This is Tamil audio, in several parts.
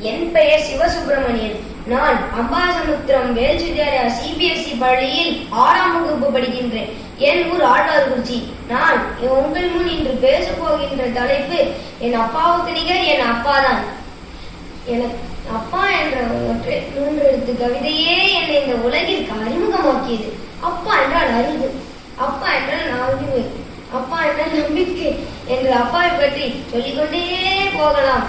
என் பெயர் சிவசுப்பிரமணியன். நான் அம்பாசமுத்திரம் வேல்ஸ் சிபிஎஸ்இ பள்ளியில் ஆறாம் வகுப்பு படிக்கின்றேன். என் ஊர் ஆழ்வார்குறிச்சி. நான் உங்கள் முன் இன்று பேசப்போகின்ற தலைப்பு என் அப்பாவுக்கு நிகர் என் அப்பாதான். எனக்கு அப்பா என்ற ஒற்றை மூன்று எழுத்து கவிதையே என்னை இந்த உலகிற்கு அறிமுகமாக்கியது. அப்பா என்றால் அறிவு அப்பா என்றால் அறிவு அப்பா என்றால் நம்பிக்கை. என்று அப்பாவை பற்றி சொல்லிக்கொண்டே போகலாம்.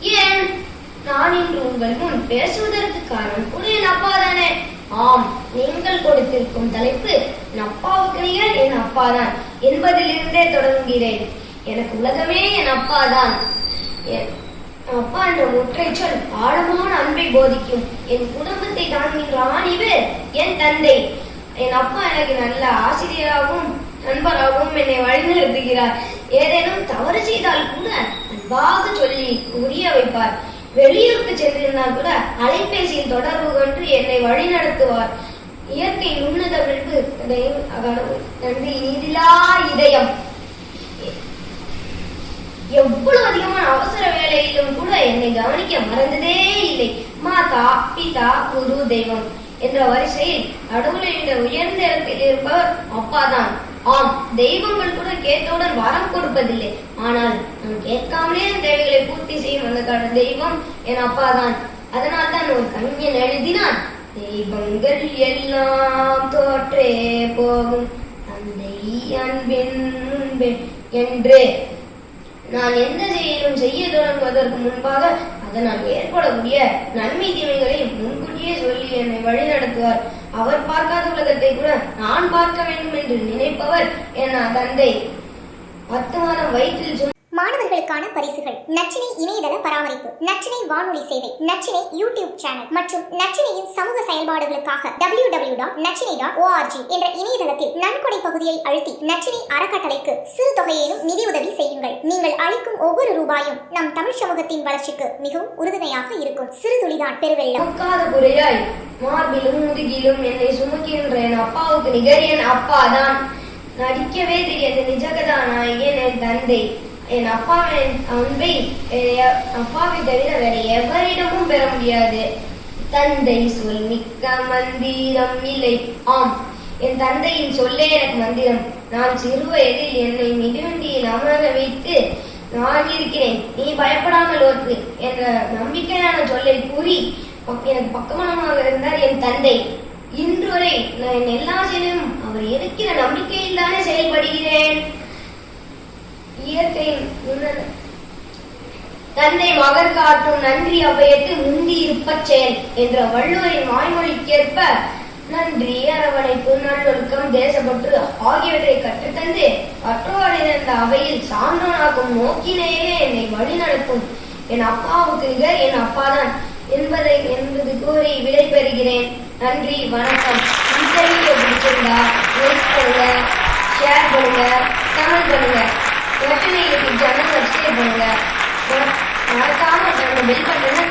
ஏன் நான் இன்று உங்கள் முன் பேசுவதற்கு காரணம் கூட என் அப்பா தானே? ஆம் நீங்கள் கொடுத்திருக்கும் தலைப்பு என் அப்பாவுக்கு நிகர் என் அப்பாதான். என்பதிலிருந்தே தொடங்குகிறேன். எனக்கு உலகமே என் அப்பாதான். என் அப்பா என்ற ஒற்றை சொல் ஆழமான அன்பை போதிக்கும். என் குடும்பத்தை தாங்குகின்ற ஆணிவு என் தந்தை. என் அப்பா எனக்கு நல்ல ஆசிரியராகவும் நண்பராகவும் என்னை வழிநடத்துகிறார். ஏதேனும் தவறு செய்தால் கூட அன்பாக சொல்லி புரிய வைப்பார் வெளியூருக்கு சென்றிருந்தால் கூட அலைபேசியில் தொடர்பு கொண்டு என்னை வழிநடத்துவார் இயற்கை உன்னத விரும்பு நன்றி இதிலா இதயம். எவ்வளவு அதிகமான அவசர வேலையிலும் கூட என்னை கவனிக்க மறந்ததே இல்லை. மாதா பிதா குரு தெய்வம் என்ற வரிசையில் கடவுளின் உயர்ந்த இடத்தில் இருப்பவர் அப்பாதான். ஆம் தெய்வங்கள் கூட கேட்டவுடன் வரம் கொடுப்பதில்லை. ஆனால் நான் கேட்காமலே தேவைகளை பூர்த்தி செய்யும் அந்த தெய்வம் என் அப்பாதான். அதனால் தான் ஒரு கவிஞன் எழுதினான் தெய்வங்கள் எல்லாம் தோற்றே போகும் தந்தை அன்பின் முன்பே என்று. நான் எந்த செயலும் செய்ய தொடங்குவதற்கு முன்பாக அதனால் ஏற்படக்கூடிய நன்மை தீமைகளை முன்கூட்டியே சொல்லி என்னை வழிநடத்துவார். அவர் பார்க்காத உலகத்தை கூட நான் பார்க்க வேண்டும் என்று நினைப்பவர் என் தந்தை. பத்து மாதம் வயிற்றில் சும மாணவர்களுக்கான பரிசுகள். நச்சினை இணையதள பராமரிப்பு. நச்சினை வானொலி சேவை. நச்சினை யூடியூப் சேனல் மற்றும் நச்சினையின் சமூக செயல்பாடுகளுக்காக டபிள்யூ டபிள்யூ டாட் நச்சினை டாட் ஓஆர்ஜி என்ற இணையதளத்தில் நன்கொடை பகுதியை அழுத்தி நச்சினை அறக்கட்டளைக்கு சிறு தொகையிலும் நிதியுதவி செய்யுங்கள். நீங்கள் அளிக்கும் ஒவ்வொரு ரூபாயும் நம் தமிழ் சமூகத்தின் வளர்ச்சிக்கு மிகவும் உறுதுணையாக இருக்கும். சிறு துளிதான் பெருவெள்ளம். மார்பிலும் முதுகிலும் என்னை சுமக்கின்ற என் அப்பாவுக்கு நிகர் என் அப்பாதான். நடிக்கவே தெரியாது. நிஜகதா நாயகன் என் தந்தை. என் அப்பாவின் அன்பை அப்பாவை தவிர வேற எவரிடமும் பெற முடியாது. தந்தை சொல் மிக்க மந்திரம் இல்லை. ஆம் என் தந்தையின் சொல்லே எனக்கு மந்திரம். நான் சிறு வயதில் என்னை மிதிவண்டியில் அமர வைத்து நான் இருக்கிறேன். நீ பயப்படாமல் ஓட்டு என்ற நம்பிக்கையான சொல்லை கூறி எனக்கு பக்கமானவராக இருந்தார் என் தந்தை. இன்று வரை நான் என் எல்லா செயலும் அவர் இருக்கிற நம்பிக்கையில் தானே செயல்படுகிறேன். இயற்கையின் தந்தை மகர் காட்டும் நன்றி அவையத்து முந்தி இருப்பச் செயல் என்ற வள்ளுவரின் வாய்மொழிக்கேற்ப நன்றி அரவணைப்பு நல்லொழுக்கம் தேசப்பற்று ஆகியவற்றை கற்றுத்தந்து கற்றோரை இருந்த அவையில் சான்றோனாக்கும் நோக்கினேயே என்னை வழிநடத்தும். என் அப்பாவுக்கு நிகர் என் அப்பாதான். என்பதை என்பது கூறி விடைபெறுகிறேன். நன்றி வணக்கம். இன்டர்வியூ பிடிச்சிருந்தா லைக் பண்ணுங்க ஷேர் பண்ணுங்க கமெண்ட் பண்ணுங்க. நட்டினை யூடியூப் சேனல் சப்ஸ்கிரைப் பண்ணுங்க. மறக்காம அந்த பெல் பட்டனை